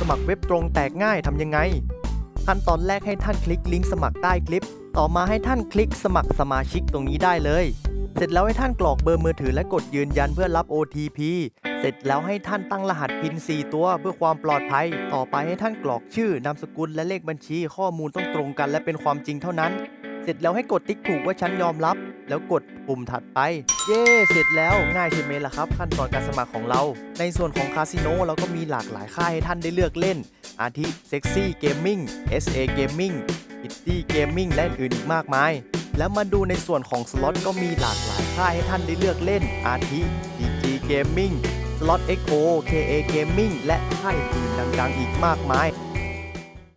สมัครเว็บตรงแตกง่ายทำยังไง ขั้นตอนแรกให้ท่านคลิกลิงก์สมัครใต้คลิป ต่อมาให้ท่านคลิกสมัครสมาชิกตรงนี้ได้เลย เสร็จแล้วให้ท่านกรอกเบอร์มือถือและกดยืนยันเพื่อรับ OTP เสร็จแล้วให้ท่านตั้งรหัสพิน4ตัวเพื่อความปลอดภัย ต่อไปให้ท่านกรอกชื่อนามสกุลและเลขบัญชี ข้อมูลต้องตรงกันและเป็นความจริงเท่านั้น เสร็จแล้วให้กดติ๊กถูกว่าฉันยอมรับ แล้วกดปุ่มถัดไป เย้เสร็จแล้วง่ายใช่ไหมล่ะครับ ขั้นตอนการสมัครของเรา ในส่วนของคาสิโนเราก็มีหลากหลายค่ายให้ท่านได้เลือกเล่น อาทิ Sexy Gaming SA Gaming Pretty Gaming และอื่นอีกมากมาย แล้วมาดูในส่วนของสล็อตก็มีหลากหลายค่ายให้ท่านได้เลือกเล่น อาทิ DG Gaming สล็อต XO KA Gaming และค่ายอื่นดังๆ อีกมากมาย